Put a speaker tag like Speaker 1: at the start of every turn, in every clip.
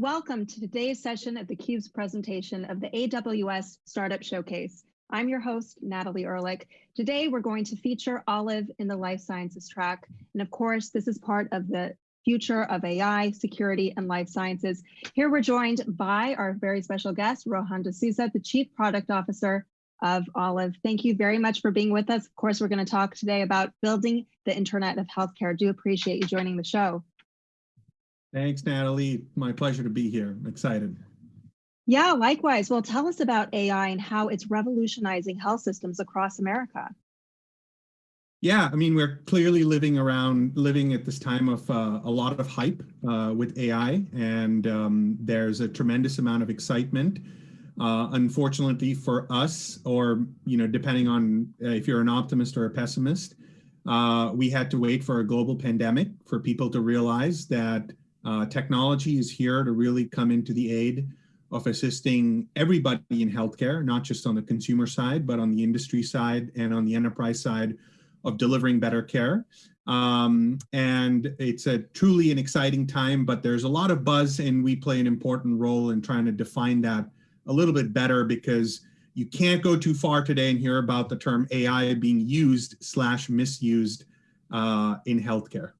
Speaker 1: Welcome to today's session of theCUBE's presentation of the AWS Startup Showcase. I'm your host, Natalie Ehrlich. Today, we're going to feature Olive in the Life Sciences track. And of course, this is part of the future of AI, security, and life sciences. Here we're joined by our very special guest, Rohan D'Souza, the Chief Product Officer of Olive. Thank you very much for being with us. Of course, we're going to talk today about building the Internet of Healthcare. Do appreciate you joining the show.
Speaker 2: Thanks, Natalie. My pleasure to be here. I'm excited.
Speaker 1: Yeah, likewise. Well, tell us about AI and how it's revolutionizing health systems across America.
Speaker 2: Yeah, I mean, we're clearly living around, living at this time of uh, a lot of hype uh, with AI, and um, there's a tremendous amount of excitement. Uh, unfortunately for us, or, you know, depending on uh, if you're an optimist or a pessimist, uh, we had to wait for a global pandemic for people to realize that uh, technology is here to really come into the aid of assisting everybody in healthcare, not just on the consumer side, but on the industry side and on the enterprise side of delivering better care. Um, and it's a truly an exciting time, but there's a lot of buzz and we play an important role in trying to define that a little bit better because you can't go too far today and hear about the term AI being used slash misused uh, in healthcare.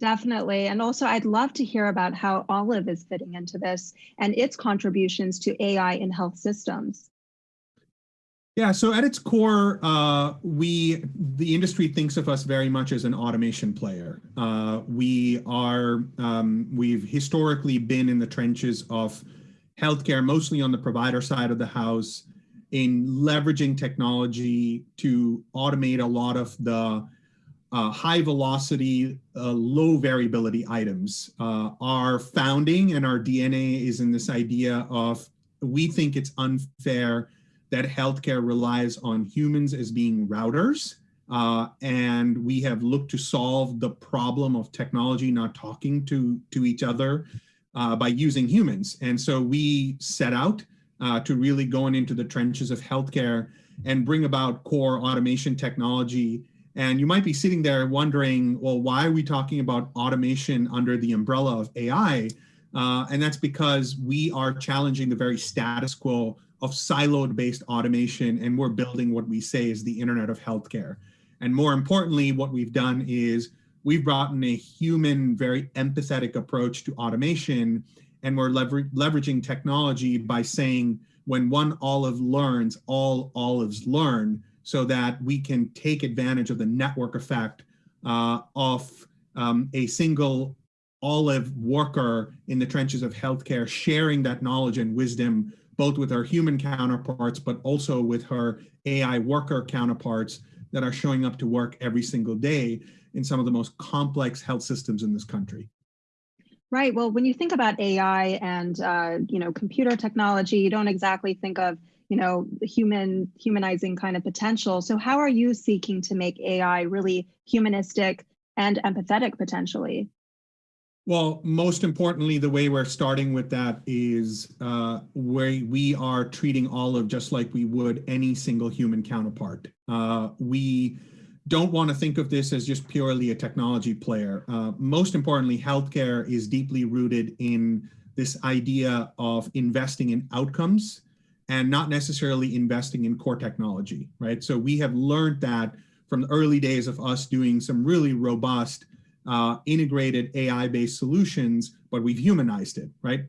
Speaker 1: Definitely. And also, I'd love to hear about how Olive is fitting into this and its contributions to AI in health systems.
Speaker 2: Yeah, so at its core, uh, we the industry thinks of us very much as an automation player. Uh, we are um, we've historically been in the trenches of healthcare, mostly on the provider side of the house, in leveraging technology to automate a lot of the uh, high velocity, uh, low variability items. Uh, our founding and our DNA is in this idea of we think it's unfair that healthcare relies on humans as being routers. Uh, and we have looked to solve the problem of technology not talking to, to each other uh, by using humans. And so we set out uh, to really going into the trenches of healthcare and bring about core automation technology and you might be sitting there wondering, well, why are we talking about automation under the umbrella of AI? Uh, and that's because we are challenging the very status quo of siloed based automation and we're building what we say is the internet of healthcare. And more importantly, what we've done is we've brought in a human, very empathetic approach to automation and we're lever leveraging technology by saying when one olive learns, all olives learn so that we can take advantage of the network effect uh, of um, a single olive worker in the trenches of healthcare sharing that knowledge and wisdom both with our human counterparts but also with her AI worker counterparts that are showing up to work every single day in some of the most complex health systems in this country.
Speaker 1: Right. Well, when you think about AI and uh, you know computer technology, you don't exactly think of you know, human humanizing kind of potential. So how are you seeking to make AI really humanistic and empathetic potentially?
Speaker 2: Well, most importantly, the way we're starting with that is uh, where we are treating Olive just like we would any single human counterpart. Uh, we don't want to think of this as just purely a technology player. Uh, most importantly, healthcare is deeply rooted in this idea of investing in outcomes and not necessarily investing in core technology, right? So we have learned that from the early days of us doing some really robust uh, integrated AI-based solutions, but we've humanized it, right?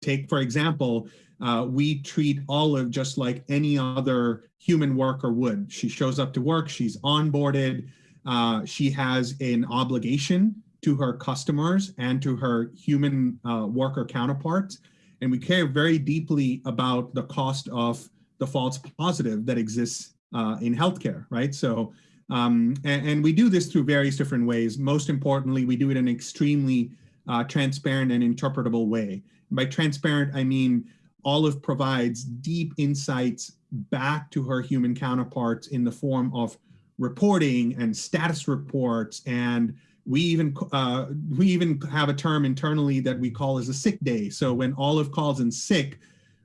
Speaker 2: Take, for example, uh, we treat Olive just like any other human worker would. She shows up to work, she's onboarded, uh, she has an obligation to her customers and to her human uh, worker counterparts and we care very deeply about the cost of the false positive that exists uh, in healthcare, right? So, um, and, and, we do this through various different ways. Most importantly, we do it in an extremely uh, transparent and interpretable way. by transparent, I mean Olive provides deep insights back to her human counterparts in the form of reporting and status reports and we even uh, we even have a term internally that we call as a sick day. So when Olive calls in sick,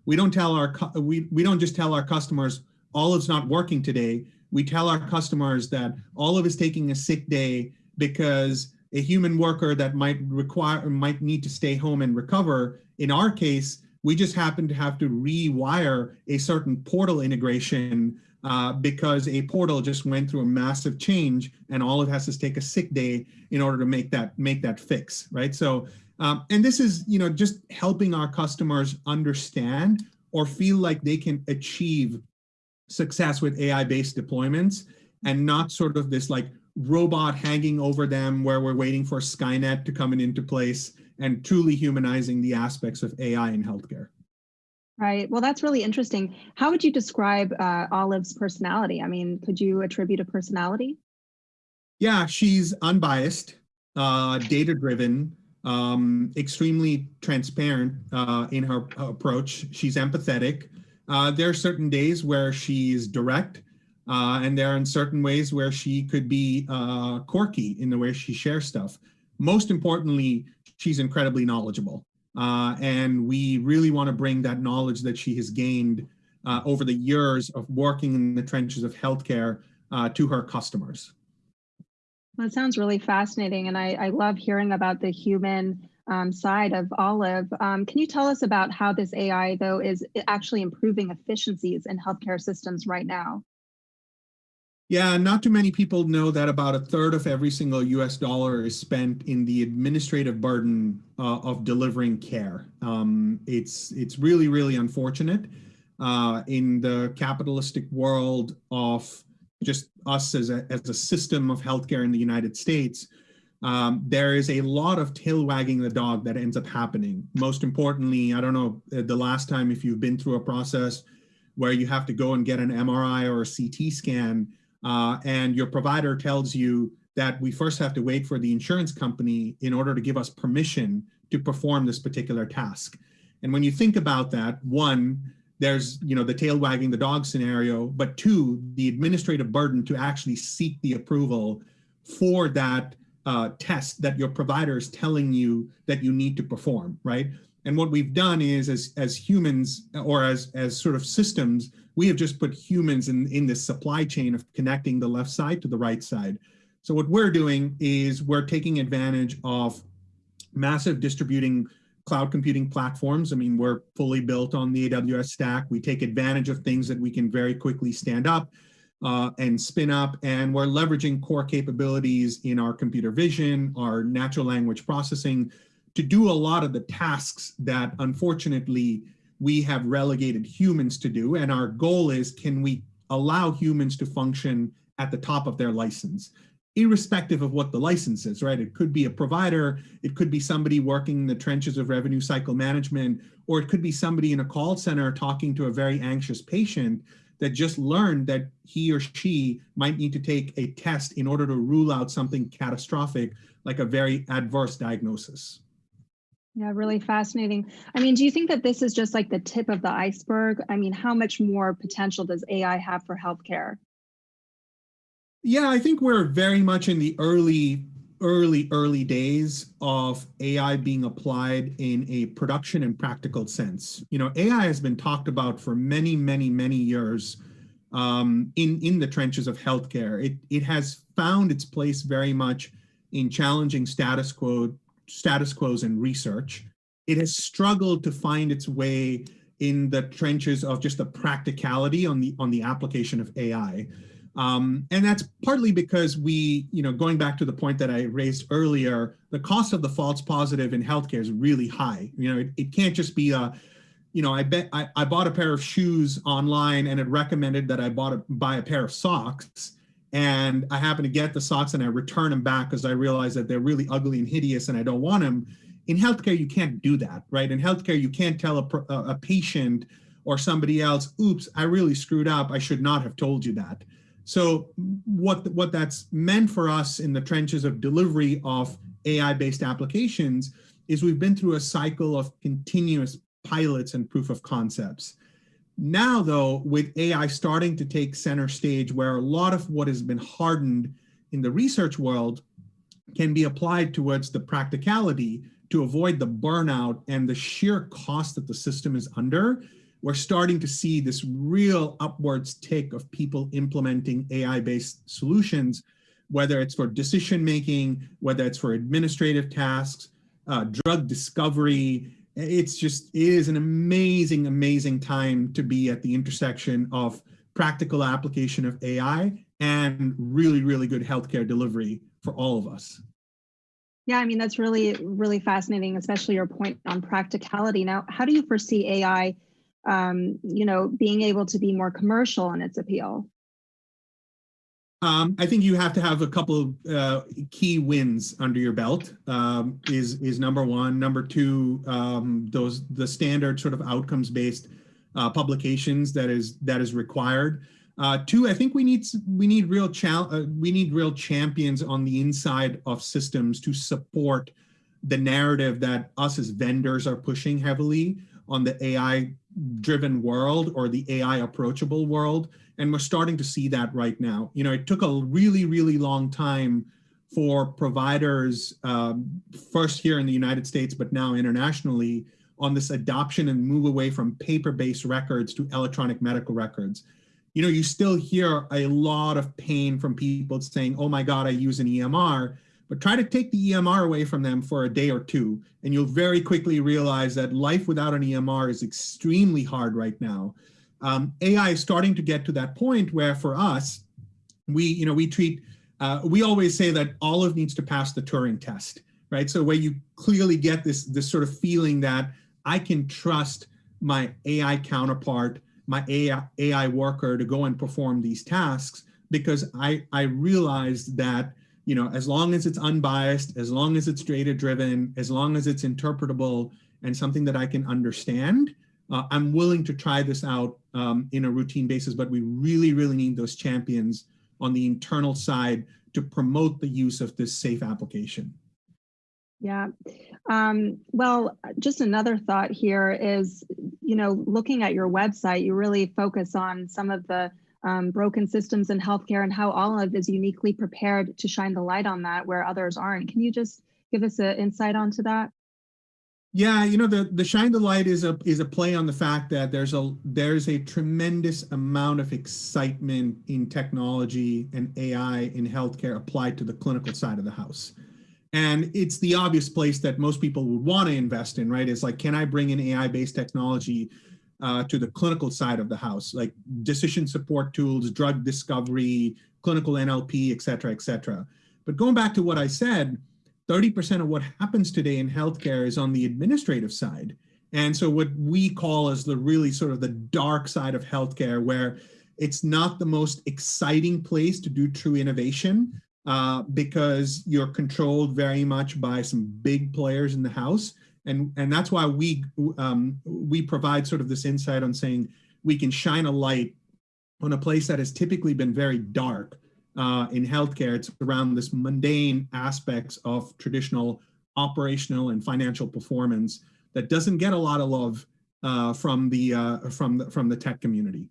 Speaker 2: we don't tell our we we don't just tell our customers Olive's not working today. We tell our customers that Olive is taking a sick day because a human worker that might require might need to stay home and recover. In our case, we just happen to have to rewire a certain portal integration uh, because a portal just went through a massive change and Olive has to take a sick day in order to make that make that fix, right? So, um, and this is, you know, just helping our customers understand or feel like they can achieve success with AI-based deployments and not sort of this like robot hanging over them where we're waiting for Skynet to come into place and truly humanizing the aspects of AI in healthcare.
Speaker 1: Right. Well, that's really interesting. How would you describe uh, Olive's personality? I mean, could you attribute a personality?
Speaker 2: Yeah, she's unbiased, uh, data driven, um, extremely transparent uh, in her approach. She's empathetic. Uh, there are certain days where she's direct, uh, and there are certain ways where she could be uh, quirky in the way she shares stuff. Most importantly, she's incredibly knowledgeable. Uh, and we really want to bring that knowledge that she has gained uh, over the years of working in the trenches of healthcare uh, to her customers.
Speaker 1: That sounds really fascinating. And I, I love hearing about the human um, side of Olive. Um, can you tell us about how this AI, though, is actually improving efficiencies in healthcare systems right now?
Speaker 2: Yeah, not too many people know that about a third of every single US dollar is spent in the administrative burden uh, of delivering care. Um, it's, it's really, really unfortunate uh, in the capitalistic world of just us as a, as a system of healthcare in the United States. Um, there is a lot of tail wagging the dog that ends up happening. Most importantly, I don't know uh, the last time if you've been through a process where you have to go and get an MRI or a CT scan, uh, and your provider tells you that we first have to wait for the insurance company in order to give us permission to perform this particular task. And when you think about that, one, there's you know the tail wagging the dog scenario, but two, the administrative burden to actually seek the approval for that uh, test that your provider is telling you that you need to perform, right? And what we've done is, as as humans or as as sort of systems, we have just put humans in, in this supply chain of connecting the left side to the right side. So what we're doing is we're taking advantage of massive distributing cloud computing platforms. I mean, we're fully built on the AWS stack. We take advantage of things that we can very quickly stand up uh, and spin up, and we're leveraging core capabilities in our computer vision, our natural language processing, to do a lot of the tasks that unfortunately we have relegated humans to do. And our goal is, can we allow humans to function at the top of their license? irrespective of what the license is, right? It could be a provider, it could be somebody working in the trenches of revenue cycle management, or it could be somebody in a call center talking to a very anxious patient that just learned that he or she might need to take a test in order to rule out something catastrophic like a very adverse diagnosis.
Speaker 1: Yeah, really fascinating. I mean, do you think that this is just like the tip of the iceberg? I mean, how much more potential does AI have for healthcare?
Speaker 2: Yeah, I think we're very much in the early, early, early days of AI being applied in a production and practical sense. You know, AI has been talked about for many, many, many years um, in, in the trenches of healthcare. It, it has found its place very much in challenging status quo status quos in research. It has struggled to find its way in the trenches of just the practicality on the on the application of AI. Um, and that's partly because we, you know, going back to the point that I raised earlier, the cost of the false positive in healthcare is really high. You know, it, it can't just be a, you know, I bet I, I bought a pair of shoes online and it recommended that I bought a, buy a pair of socks and I happen to get the socks and I return them back because I realize that they're really ugly and hideous and I don't want them. In healthcare, you can't do that, right? In healthcare, you can't tell a, a patient or somebody else, oops, I really screwed up. I should not have told you that. So what, what that's meant for us in the trenches of delivery of AI-based applications is we've been through a cycle of continuous pilots and proof of concepts. Now, though, with AI starting to take center stage where a lot of what has been hardened in the research world can be applied towards the practicality to avoid the burnout and the sheer cost that the system is under, we're starting to see this real upwards tick of people implementing AI-based solutions whether it's for decision making, whether it's for administrative tasks, uh, drug discovery. It's just, it is an amazing, amazing time to be at the intersection of practical application of AI and really, really good healthcare delivery for all of us.
Speaker 1: Yeah, I mean, that's really, really fascinating, especially your point on practicality. Now, how do you foresee AI, um, you know, being able to be more commercial in its appeal?
Speaker 2: Um, I think you have to have a couple of uh, key wins under your belt. Um, is is number one. Number two, um, those the standard sort of outcomes based uh, publications that is that is required. Uh, two, I think we need we need real uh, we need real champions on the inside of systems to support the narrative that us as vendors are pushing heavily on the AI driven world or the AI approachable world and we're starting to see that right now. You know, it took a really, really long time for providers, um, first here in the United States, but now internationally, on this adoption and move away from paper-based records to electronic medical records. You know, you still hear a lot of pain from people saying, oh my God, I use an EMR, but try to take the EMR away from them for a day or two, and you'll very quickly realize that life without an EMR is extremely hard right now um, AI is starting to get to that point where for us, we, you know, we treat, uh, we always say that Olive needs to pass the Turing test, right? So where you clearly get this, this sort of feeling that I can trust my AI counterpart, my AI, AI worker to go and perform these tasks because I, I realized that, you know, as long as it's unbiased, as long as it's data driven, as long as it's interpretable and something that I can understand, uh, I'm willing to try this out um, in a routine basis, but we really, really need those champions on the internal side to promote the use of this safe application.
Speaker 1: Yeah. Um, well, just another thought here is, you know, looking at your website, you really focus on some of the um, broken systems in healthcare and how Olive is uniquely prepared to shine the light on that where others aren't. Can you just give us an insight onto that?
Speaker 2: Yeah, you know, the, the shine the light is a is a play on the fact that there's a there's a tremendous amount of excitement in technology and AI in healthcare applied to the clinical side of the house. And it's the obvious place that most people would want to invest in, right? It's like, can I bring in AI-based technology uh, to the clinical side of the house, like decision support tools, drug discovery, clinical NLP, et cetera, et cetera. But going back to what I said, 30% of what happens today in healthcare is on the administrative side. And so what we call as the really sort of the dark side of healthcare, where it's not the most exciting place to do true innovation uh, because you're controlled very much by some big players in the house. And, and that's why we, um, we provide sort of this insight on saying we can shine a light on a place that has typically been very dark uh, in healthcare, it's around this mundane aspects of traditional operational and financial performance that doesn't get a lot of love uh, from the uh, from the, from the tech community.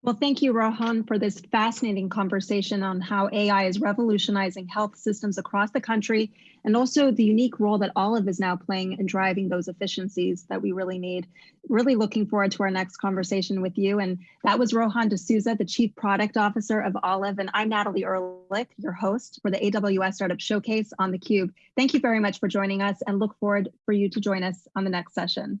Speaker 1: Well, thank you, Rohan, for this fascinating conversation on how AI is revolutionizing health systems across the country and also the unique role that Olive is now playing in driving those efficiencies that we really need. Really looking forward to our next conversation with you. And that was Rohan D'Souza, the Chief Product Officer of Olive. And I'm Natalie Ehrlich, your host for the AWS Startup Showcase on theCUBE. Thank you very much for joining us and look forward for you to join us on the next session.